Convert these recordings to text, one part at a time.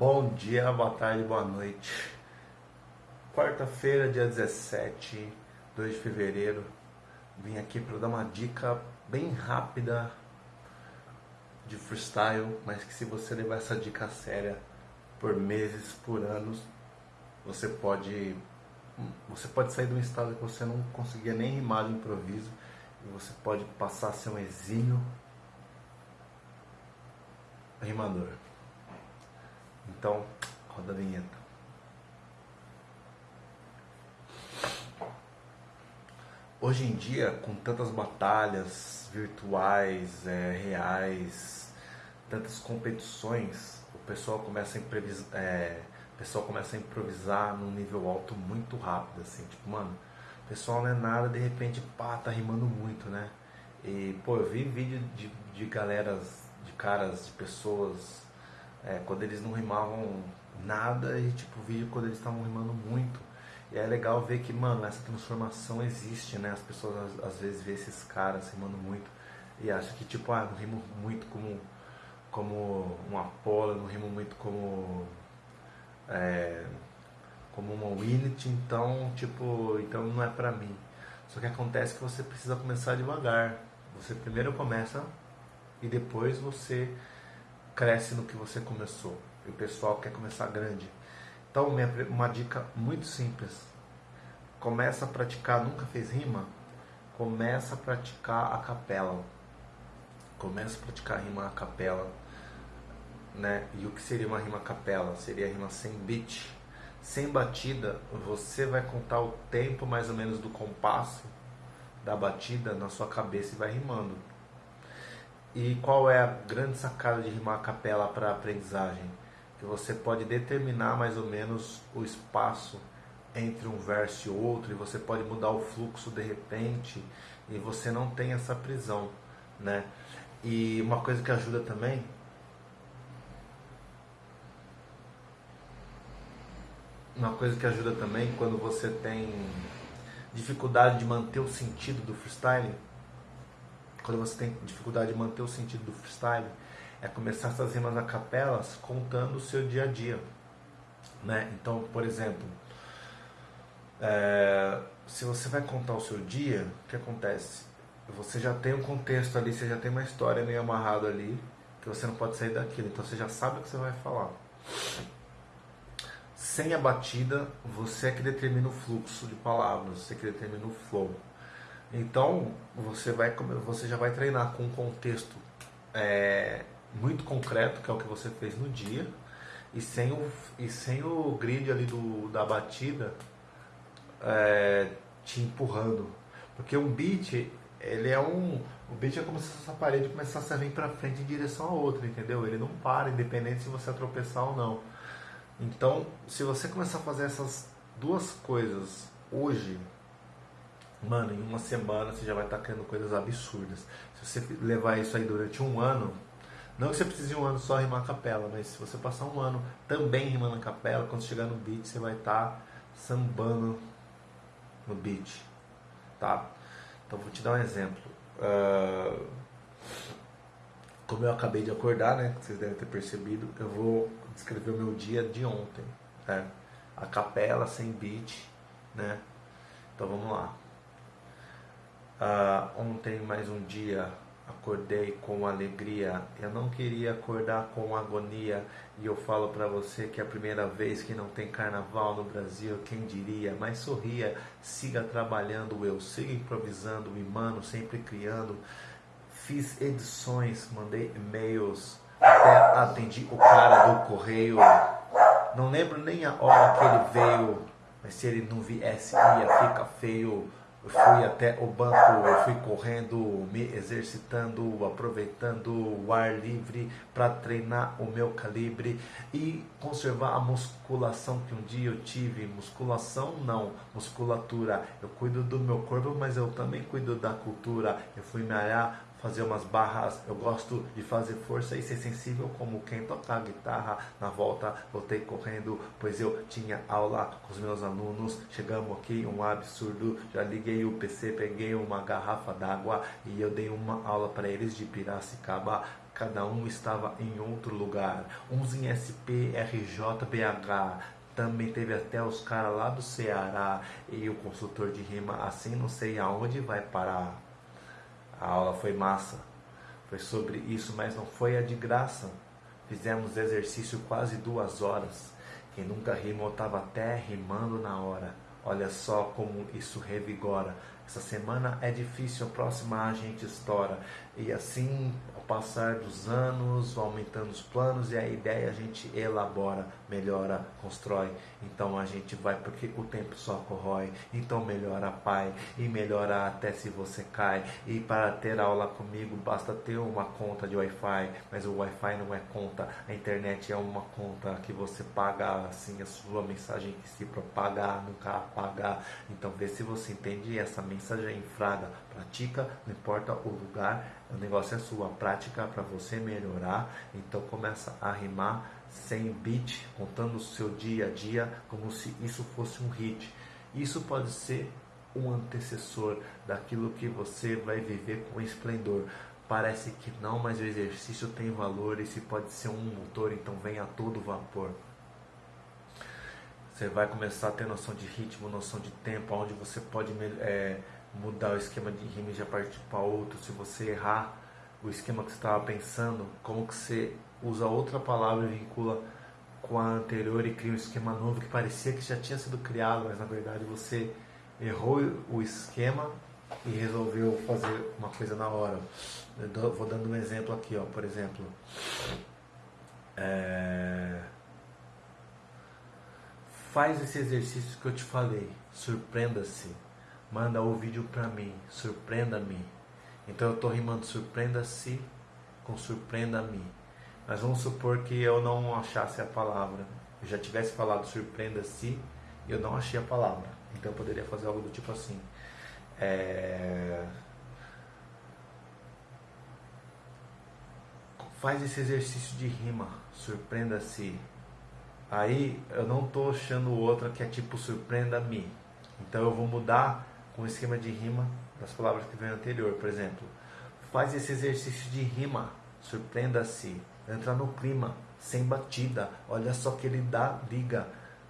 Bom dia, boa tarde, boa noite. Quarta-feira, dia 17, 2 de fevereiro. Vim aqui para dar uma dica bem rápida de freestyle, mas que se você levar essa dica séria por meses, por anos, você pode você pode sair de um estado que você não conseguia nem rimar de improviso e você pode passar a ser um exímio rimador. Então, roda a vinheta. Hoje em dia, com tantas batalhas virtuais, é, reais, tantas competições, o pessoal começa a improvisar, é, o pessoal começa a improvisar num nível alto muito rápido, assim, tipo, mano, o pessoal não é nada, de repente, pá, tá rimando muito, né? E, pô, eu vi vídeo de, de galeras, de caras, de pessoas é, quando eles não rimavam nada e tipo vídeo quando eles estavam rimando muito. E é legal ver que, mano, essa transformação existe, né? As pessoas às vezes vê esses caras rimando muito e acham que tipo, ah, não rimo muito como, como um Apollo, não rimo muito como é, como uma Winnet, então tipo, então não é pra mim. Só que acontece que você precisa começar devagar. Você primeiro começa e depois você cresce no que você começou. E o pessoal quer começar grande. Então, uma dica muito simples. Começa a praticar, nunca fez rima? Começa a praticar a capela. Começa a praticar rima a capela. Né? E o que seria uma rima a capela? Seria a rima sem beat. Sem batida, você vai contar o tempo mais ou menos do compasso da batida na sua cabeça e vai rimando. E qual é a grande sacada de rimar capela para aprendizagem? Que você pode determinar mais ou menos o espaço entre um verso e outro, e você pode mudar o fluxo de repente, e você não tem essa prisão, né? E uma coisa que ajuda também uma coisa que ajuda também quando você tem dificuldade de manter o sentido do freestyle quando você tem dificuldade de manter o sentido do freestyle, é começar essas rimas a capelas contando o seu dia a dia. Né? Então, por exemplo, é, se você vai contar o seu dia, o que acontece? Você já tem um contexto ali, você já tem uma história meio amarrada ali, que você não pode sair daquilo, então você já sabe o que você vai falar. Sem a batida, você é que determina o fluxo de palavras, você é que determina o flow. Então você vai você já vai treinar com um contexto é, muito concreto, que é o que você fez no dia, e sem o, e sem o grid ali do, da batida é, te empurrando. Porque um beat, ele é um. O beat é como se essa parede começasse a vir para frente em direção a outra, entendeu? Ele não para, independente se você tropeçar ou não. Então, se você começar a fazer essas duas coisas hoje, mano, em uma semana você já vai estar criando coisas absurdas. Se você levar isso aí durante um ano, não que você precise de um ano só rimar capela, mas se você passar um ano também rimando capela, quando chegar no beat você vai estar tá sambando no beat, tá? Então vou te dar um exemplo. Uh, como eu acabei de acordar, né? Vocês devem ter percebido, eu vou descrever o meu dia de ontem, né? A capela sem beat, né? Então vamos lá. Uh, ontem, mais um dia, acordei com alegria. Eu não queria acordar com agonia. E eu falo para você que é a primeira vez que não tem carnaval no Brasil, quem diria? Mas sorria, siga trabalhando, eu sigo improvisando, e mano, sempre criando. Fiz edições, mandei e-mails, até atendi o cara do correio. Não lembro nem a hora que ele veio, mas se ele não viesse ia ficar feio. Fui até o banco, eu fui correndo, me exercitando, aproveitando o ar livre para treinar o meu calibre e conservar a musculação que um dia eu tive. Musculação não, musculatura. Eu cuido do meu corpo, mas eu também cuido da cultura. Eu fui me alhar fazer umas barras, eu gosto de fazer força e ser sensível como quem toca guitarra. Na volta voltei correndo, pois eu tinha aula com os meus alunos. Chegamos aqui, um absurdo. Já liguei o PC, peguei uma garrafa d'água e eu dei uma aula para eles de Piracicaba. cada um estava em outro lugar. Uns em SP, RJ, BH, também teve até os caras lá do Ceará e o consultor de rima, assim não sei aonde vai parar. A aula foi massa, foi sobre isso, mas não foi a de graça. Fizemos exercício quase duas horas. Quem nunca rimou estava até rimando na hora. Olha só como isso revigora. Essa semana é difícil, a próxima a gente estoura. E assim, ao passar dos anos, aumentando os planos e a ideia a gente elabora, melhora, constrói. Então a gente vai porque o tempo só corrói. Então melhora, pai, e melhora até se você cai. E para ter aula comigo basta ter uma conta de Wi-Fi, mas o Wi-Fi não é conta, a internet é uma conta que você paga assim a sua mensagem que se propaga, nunca apagar. Então vê se você entende essa mensagem em fraga pratica, não importa o lugar, o negócio é sua, prática para você melhorar. Então começa a rimar sem beat, contando o seu dia a dia como se isso fosse um hit. Isso pode ser um antecessor daquilo que você vai viver com esplendor. Parece que não, mas o exercício tem valor. Esse pode ser um motor, então vem a todo vapor. Você vai começar a ter noção de ritmo, noção de tempo, onde você pode é, mudar o esquema de rima e já partir para outro. Se você errar o esquema que você estava pensando, como que você usa outra palavra e vincula com a anterior e cria um esquema novo que parecia que já tinha sido criado, mas na verdade você errou o esquema e resolveu fazer uma coisa na hora. Vou dando um exemplo aqui, ó, por exemplo. É... Faz esse exercício que eu te falei. Surpreenda-se manda o vídeo para mim, surpreenda-me. Então eu estou rimando surpreenda-se com surpreenda-me. Mas vamos supor que eu não achasse a palavra. Eu já tivesse falado surpreenda-se e eu não achei a palavra. Então eu poderia fazer algo do tipo assim. É... Faz esse exercício de rima, surpreenda-se. Aí eu não estou achando outra que é tipo surpreenda-me. Então eu vou mudar com o esquema de rima das palavras que vem anterior. Por exemplo, faz esse exercício de rima, surpreenda-se, entra no clima, sem batida, olha só que ele dá, liga.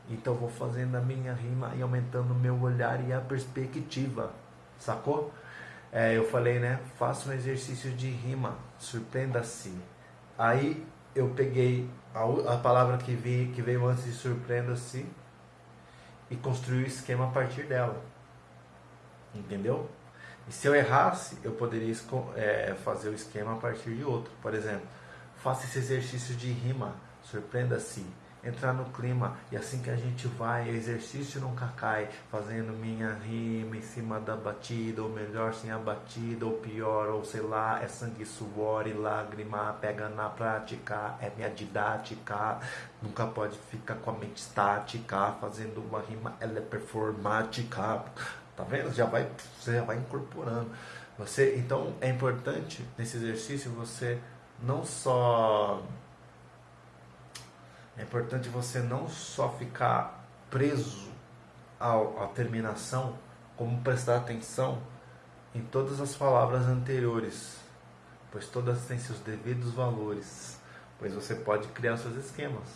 Então vou fazendo a minha rima e aumentando o meu olhar e a perspectiva, sacou? É, eu falei, né? Faça um exercício de rima, surpreenda-se. Aí eu peguei a, a palavra que, vi, que veio antes de surpreenda-se e construí o esquema a partir dela. Entendeu? E se eu errasse, eu poderia é, fazer o esquema a partir de outro. Por exemplo, faça esse exercício de rima, surpreenda-se, entrar no clima e assim que a gente vai, exercício nunca cai, fazendo minha rima em cima da batida, ou melhor, sem a batida, ou pior, ou sei lá, é sangue, suor e lágrima, pega na prática, é minha didática, nunca pode ficar com a mente estática, fazendo uma rima, ela é performática. Tá vendo? Já vai, você já vai incorporando. Você, então é importante nesse exercício você não só é importante você não só ficar preso ao, à terminação, como prestar atenção em todas as palavras anteriores, pois todas têm seus devidos valores, pois você pode criar seus esquemas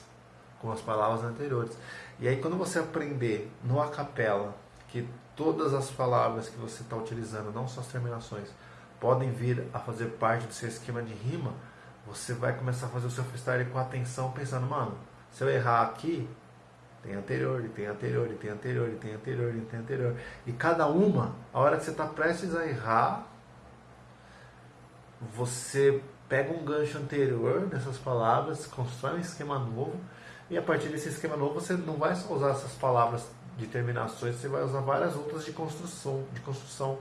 com as palavras anteriores. E aí quando você aprender no a capela que todas as palavras que você está utilizando, não só as terminações, podem vir a fazer parte do seu esquema de rima, você vai começar a fazer o seu freestyle com atenção, pensando, mano, se eu errar aqui, tem anterior, e tem anterior, e tem anterior, e tem anterior, e tem anterior. E cada uma, a hora que você está prestes a errar, você pega um gancho anterior dessas palavras, constrói um esquema novo, e a partir desse esquema novo você não vai só usar essas palavras de terminações, você vai usar várias outras de construção, de construção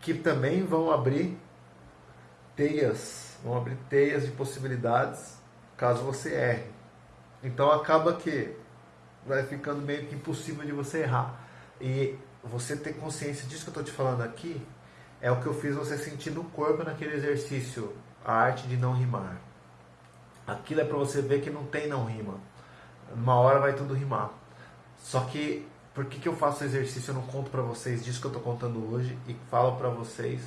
que também vão abrir teias, vão abrir teias de possibilidades caso você erre. Então acaba que vai ficando meio que impossível de você errar. E você ter consciência disso que eu estou te falando aqui é o que eu fiz você sentir no corpo naquele exercício, a arte de não rimar. Aquilo é para você ver que não tem não rima. Uma hora vai tudo rimar. Só que por que, que eu faço exercício? Eu não conto para vocês disso que eu estou contando hoje e falo para vocês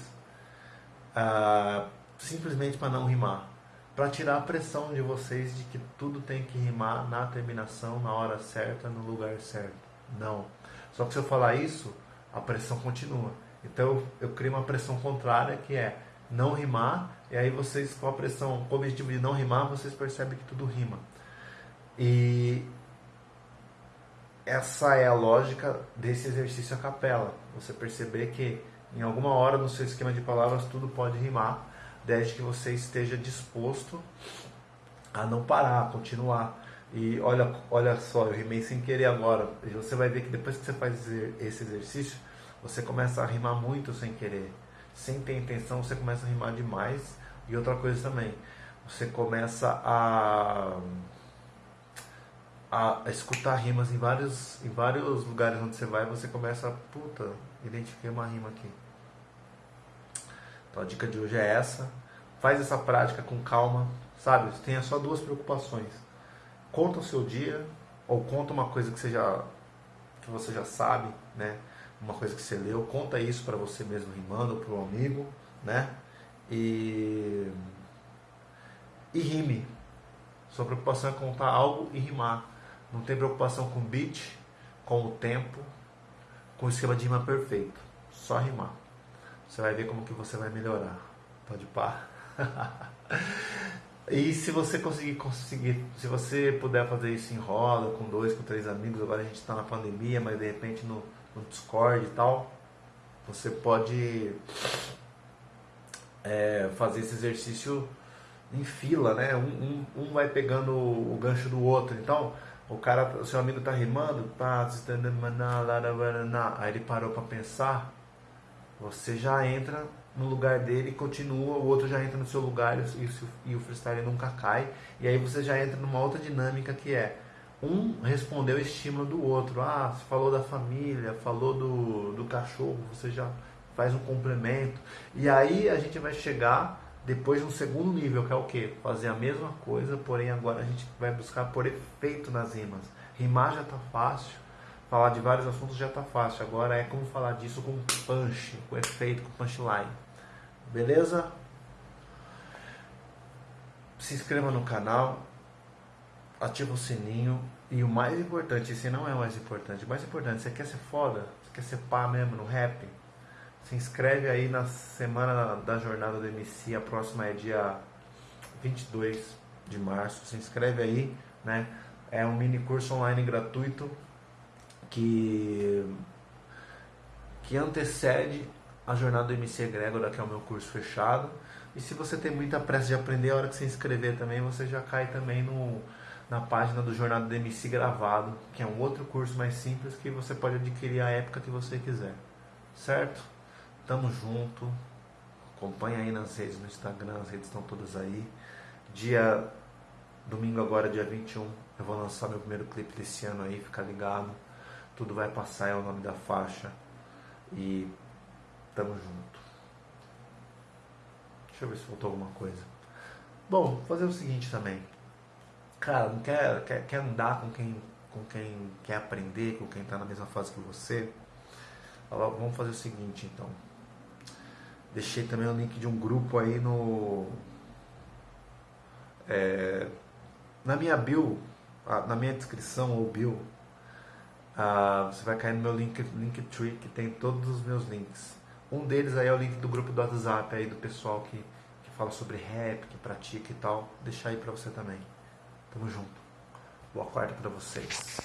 uh, simplesmente para não rimar. Para tirar a pressão de vocês de que tudo tem que rimar na terminação, na hora certa, no lugar certo. Não. Só que se eu falar isso, a pressão continua. Então eu crio uma pressão contrária que é não rimar, e aí vocês, com a pressão, com o objetivo de não rimar, vocês percebem que tudo rima. E essa é a lógica desse exercício a capela. Você perceber que em alguma hora no seu esquema de palavras tudo pode rimar, desde que você esteja disposto a não parar, a continuar. E olha, olha só, eu rimei sem querer agora. E você vai ver que depois que você faz esse exercício, você começa a rimar muito sem querer. Sem ter intenção, você começa a rimar demais. E outra coisa também, você começa a a, escutar rimas em vários, em vários lugares onde você vai, você começa a, puta, identifiquei uma rima aqui. Então a dica de hoje é essa. Faz essa prática com calma, sabe? Tenha só duas preocupações. Conta o seu dia, ou conta uma coisa que você já, que você já sabe, né? Uma coisa que você leu, conta isso para você mesmo rimando, para um amigo, né? E, e rime. Sua preocupação é contar algo e rimar. Não tem preocupação com beat, com o tempo, com o esquema de rima perfeito. Só rimar. Você vai ver como que você vai melhorar. Pode pá. e se você conseguir conseguir, se você puder fazer isso em roda, com dois, com três amigos, agora a gente está na pandemia, mas de repente no, no Discord e tal, você pode é, fazer esse exercício em fila, né? Um, um, um vai pegando o gancho do outro. Então, o cara, o seu amigo tá rimando, aí ele parou para pensar, você já entra no lugar dele continua, o outro já entra no seu lugar e, e o freestyle nunca cai, e aí você já entra numa outra dinâmica que é um respondeu o estímulo do outro. Ah, você falou da família, falou do, do cachorro, você já faz um complemento. E aí a gente vai chegar depois um segundo nível, que é o que? Fazer a mesma coisa, porém agora a gente vai buscar por efeito nas rimas. Rimar já está fácil, falar de vários assuntos já está fácil. Agora é como falar disso com punch, com efeito, com punchline. Beleza? Se inscreva no canal, ativa o sininho e o mais importante, esse não é o mais importante, o mais importante, você quer ser foda? Você quer ser pá mesmo no rap? Se inscreve aí na semana da jornada do MC, a próxima é dia 22 de março. Se inscreve aí, né? É um mini curso online gratuito que que antecede a jornada do MC Egrégora, que é o meu curso fechado. E se você tem muita pressa de aprender, a hora que você inscrever também, você já cai também no, na página do Jornada do MC gravado, que é um outro curso mais simples que você pode adquirir a época que você quiser. Certo? Tamo junto. Acompanha aí nas redes, no Instagram, as redes estão todas aí. Dia domingo agora, dia 21, eu vou lançar meu primeiro clipe desse ano aí, fica ligado. Tudo vai passar é o nome da faixa. E tamo junto. Deixa eu ver se faltou alguma coisa. Bom, fazer o seguinte também. Cara, não quer, quer, quer andar com quem, com quem quer aprender, com quem está na mesma fase que você? Vamos fazer o seguinte então. Deixei também o link de um grupo aí no. É, na minha bio, na minha descrição ou bio, você vai cair no meu link, Linktree que tem todos os meus links. Um deles aí é o link do grupo do WhatsApp aí do pessoal que, que fala sobre rap, que pratica e tal. Deixar aí pra você também. Tamo junto. Boa quarta pra vocês.